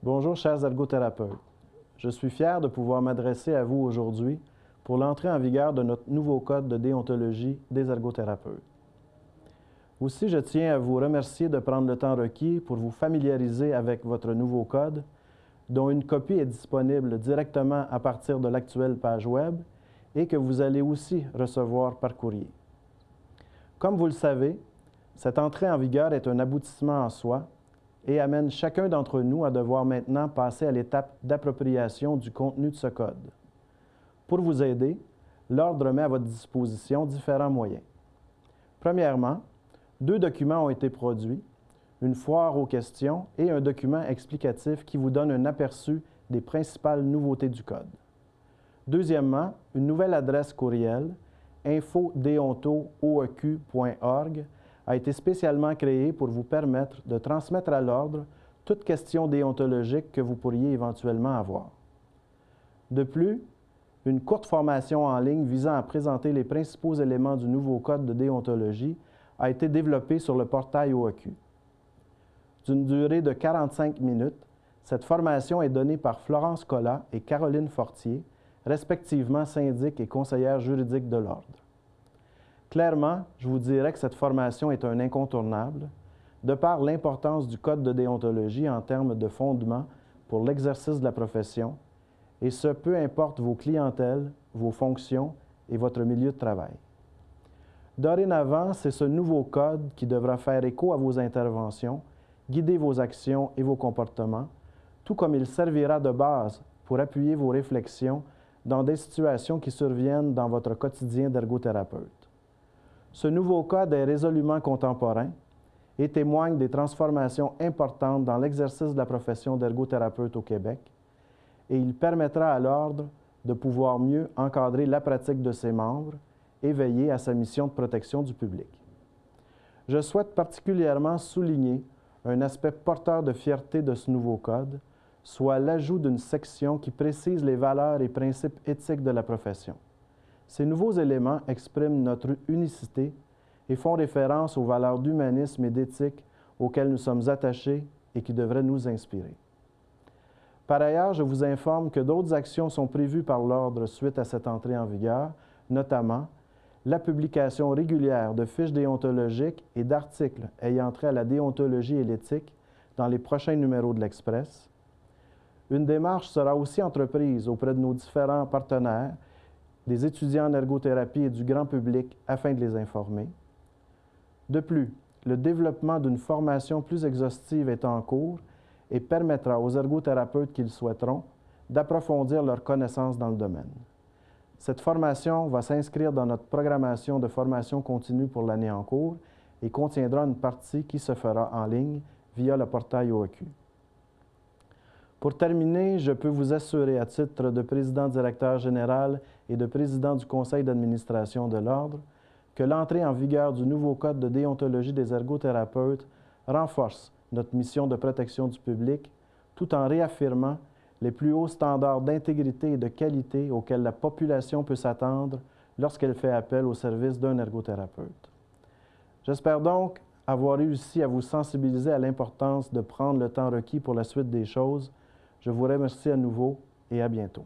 Bonjour chers ergothérapeutes. Je suis fier de pouvoir m'adresser à vous aujourd'hui pour l'entrée en vigueur de notre nouveau code de déontologie des ergothérapeutes. Aussi, je tiens à vous remercier de prendre le temps requis pour vous familiariser avec votre nouveau code, dont une copie est disponible directement à partir de l'actuelle page Web et que vous allez aussi recevoir par courrier. Comme vous le savez, cette entrée en vigueur est un aboutissement en soi et amène chacun d'entre nous à devoir maintenant passer à l'étape d'appropriation du contenu de ce code. Pour vous aider, l'Ordre met à votre disposition différents moyens. Premièrement, deux documents ont été produits, une foire aux questions et un document explicatif qui vous donne un aperçu des principales nouveautés du Code. Deuxièmement, une nouvelle adresse courriel, infodeonto.org, a été spécialement créée pour vous permettre de transmettre à l'Ordre toute question déontologique que vous pourriez éventuellement avoir. De plus, une courte formation en ligne visant à présenter les principaux éléments du nouveau Code de déontologie a été développée sur le portail OAQ. D'une durée de 45 minutes, cette formation est donnée par Florence Collat et Caroline Fortier, respectivement syndic et conseillère juridique de l'Ordre. Clairement, je vous dirais que cette formation est un incontournable, de par l'importance du Code de déontologie en termes de fondement pour l'exercice de la profession, et ce, peu importe vos clientèles, vos fonctions et votre milieu de travail. Dorénavant, c'est ce nouveau code qui devra faire écho à vos interventions, guider vos actions et vos comportements, tout comme il servira de base pour appuyer vos réflexions dans des situations qui surviennent dans votre quotidien d'ergothérapeute. Ce nouveau code est résolument contemporain et témoigne des transformations importantes dans l'exercice de la profession d'ergothérapeute au Québec et il permettra à l'Ordre de pouvoir mieux encadrer la pratique de ses membres et veiller à sa mission de protection du public. Je souhaite particulièrement souligner un aspect porteur de fierté de ce nouveau code, soit l'ajout d'une section qui précise les valeurs et principes éthiques de la profession. Ces nouveaux éléments expriment notre unicité et font référence aux valeurs d'humanisme et d'éthique auxquelles nous sommes attachés et qui devraient nous inspirer. Par ailleurs, je vous informe que d'autres actions sont prévues par l'Ordre suite à cette entrée en vigueur, notamment la publication régulière de fiches déontologiques et d'articles ayant trait à la déontologie et l'éthique dans les prochains numéros de l'Express. Une démarche sera aussi entreprise auprès de nos différents partenaires, des étudiants en ergothérapie et du grand public afin de les informer. De plus, le développement d'une formation plus exhaustive est en cours et permettra aux ergothérapeutes qui le souhaiteront d'approfondir leurs connaissances dans le domaine. Cette formation va s'inscrire dans notre programmation de formation continue pour l'année en cours et contiendra une partie qui se fera en ligne via le portail OAQ. Pour terminer, je peux vous assurer à titre de président-directeur général et de président du conseil d'administration de l'Ordre que l'entrée en vigueur du nouveau Code de déontologie des ergothérapeutes renforce notre mission de protection du public, tout en réaffirmant les plus hauts standards d'intégrité et de qualité auxquels la population peut s'attendre lorsqu'elle fait appel au service d'un ergothérapeute. J'espère donc avoir réussi à vous sensibiliser à l'importance de prendre le temps requis pour la suite des choses. Je vous remercie à nouveau et à bientôt.